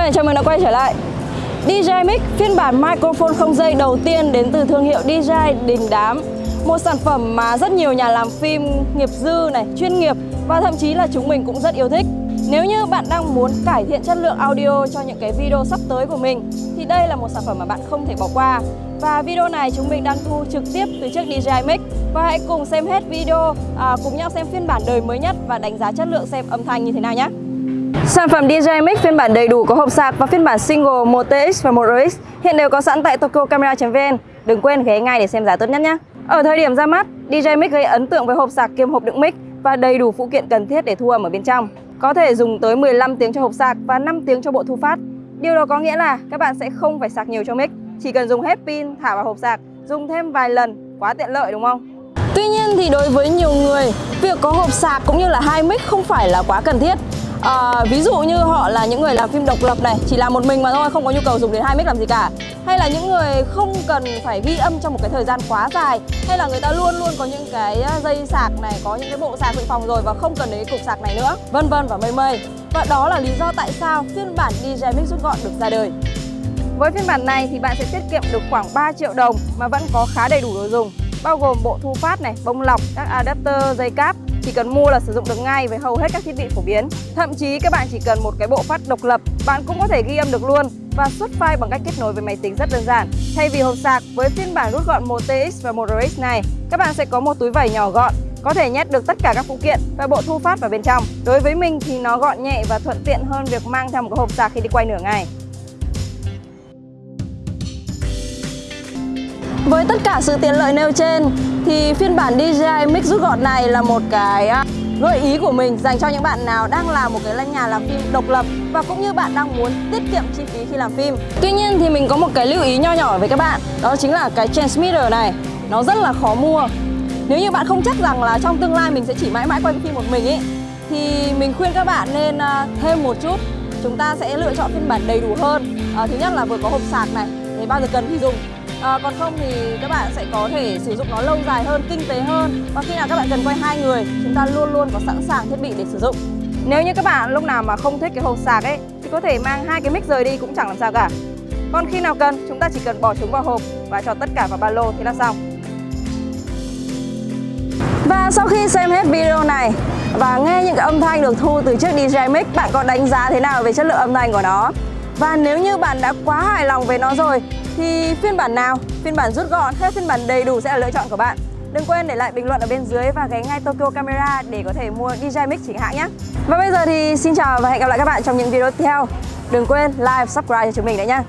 ơi, chào mừng đã quay trở lại. DJI Mic phiên bản microphone không dây đầu tiên đến từ thương hiệu DJI Đình Đám. Một sản phẩm mà rất nhiều nhà làm phim nghiệp dư này, chuyên nghiệp và thậm chí là chúng mình cũng rất yêu thích. Nếu như bạn đang muốn cải thiện chất lượng audio cho những cái video sắp tới của mình thì đây là một sản phẩm mà bạn không thể bỏ qua. Và video này chúng mình đang thu trực tiếp từ chiếc DJI Mic Và hãy cùng xem hết video, à, cùng nhau xem phiên bản đời mới nhất và đánh giá chất lượng xem âm thanh như thế nào nhé. Sản phẩm DJI Mic phiên bản đầy đủ có hộp sạc và phiên bản single 1TX và 1RX hiện đều có sẵn tại tokyocamera.vn. Đừng quên ghé ngay để xem giá tốt nhất nhé. Ở thời điểm ra mắt, DJI Mic gây ấn tượng với hộp sạc kiêm hộp đựng mic và đầy đủ phụ kiện cần thiết để thu âm ở bên trong. Có thể dùng tới 15 tiếng cho hộp sạc và 5 tiếng cho bộ thu phát. Điều đó có nghĩa là các bạn sẽ không phải sạc nhiều cho mic, chỉ cần dùng hết pin thả vào hộp sạc, dùng thêm vài lần, quá tiện lợi đúng không? Tuy nhiên thì đối với nhiều người, việc có hộp sạc cũng như là hai mic không phải là quá cần thiết à, ví dụ như họ là những người làm phim độc lập này chỉ làm một mình mà thôi không có nhu cầu dùng đến hai mic làm gì cả. Hay là những người không cần phải ghi âm trong một cái thời gian quá dài hay là người ta luôn luôn có những cái ờ, dây sạc này có những cái bộ sạc dự phòng rồi và không cần đến cục sạc này nữa vân vân và mây mây. Và đó là lý do tại sao phiên bản DJ Mix rút gọn được ra đời. Với phiên bản này thì bạn sẽ tiết kiệm được khoảng 3 triệu đồng mà vẫn có khá đầy đủ đồ dùng bao gồm bộ thu phát này, bông lọc, các adapter, dây cáp chỉ cần mua là sử dụng được ngay với hầu hết các thiết bị phổ biến. Thậm chí các bạn chỉ cần một cái bộ phát độc lập, bạn cũng có thể ghi âm được luôn và xuất file bằng cách kết nối với máy tính rất đơn giản. Thay vì hộp sạc, với phiên bản rút gọn 1TX và 1RX này, các bạn sẽ có một túi vải nhỏ gọn có thể nhét được tất cả các phụ kiện và bộ thu phát vào bên trong. Đối với mình thì nó gọn nhẹ và thuận tiện hơn việc mang theo một cái hộp sạc khi đi quay nửa ngày. Với tất cả sự tiện lợi nêu trên thì phiên bản DJI Mix rút gọn này là một cái à, gợi ý của mình dành cho những bạn nào đang làm một cái lanh nhà làm phim độc lập và cũng như bạn đang muốn tiết kiệm chi phí khi làm phim. Tuy nhiên thì mình có một cái lưu ý nho nhỏ với các bạn, đó chính là cái transmitter này nó rất là khó mua. Nếu như bạn không chắc rằng là trong tương lai mình sẽ chỉ mãi mãi quay phim một mình ấy thì mình khuyên các bạn nên à, thêm một chút. Chúng ta sẽ lựa chọn phiên bản đầy đủ hơn. À, thứ nhất là vừa có hộp sạc này, để bao giờ cần thì dùng à, còn không thì các bạn sẽ có thể sử dụng nó lâu dài hơn kinh tế hơn. Và khi nào các bạn cần quay hai người chúng ta luôn luôn có sẵn sàng thiết bị để sử dụng. Nếu như các bạn lúc nào mà không thích cái hộp sạc ấy thì có thể mang hai cái mic rời đi cũng chẳng làm sao cả. Còn khi nào cần chúng ta chỉ cần bỏ chúng vào hộp và cho tất cả vào ba lô thì là xong. Và sau khi xem hết video này và nghe những cái âm thanh được thu từ chiếc DJI Mic bạn có đánh giá thế nào về chất lượng âm thanh của nó? Và nếu như bạn đã quá hài lòng về nó rồi thì phiên bản nào, phiên bản rút gọn hay phiên bản đầy đủ sẽ là lựa chọn của bạn. Đừng quên để lại bình luận ở bên dưới và ghé ngay Tokyo Camera để có thể mua DJI Mix chính hãng nhé. Và bây giờ thì xin chào và hẹn gặp lại các bạn trong những video tiếp theo. Đừng quên like, subscribe cho chúng mình đấy nhé.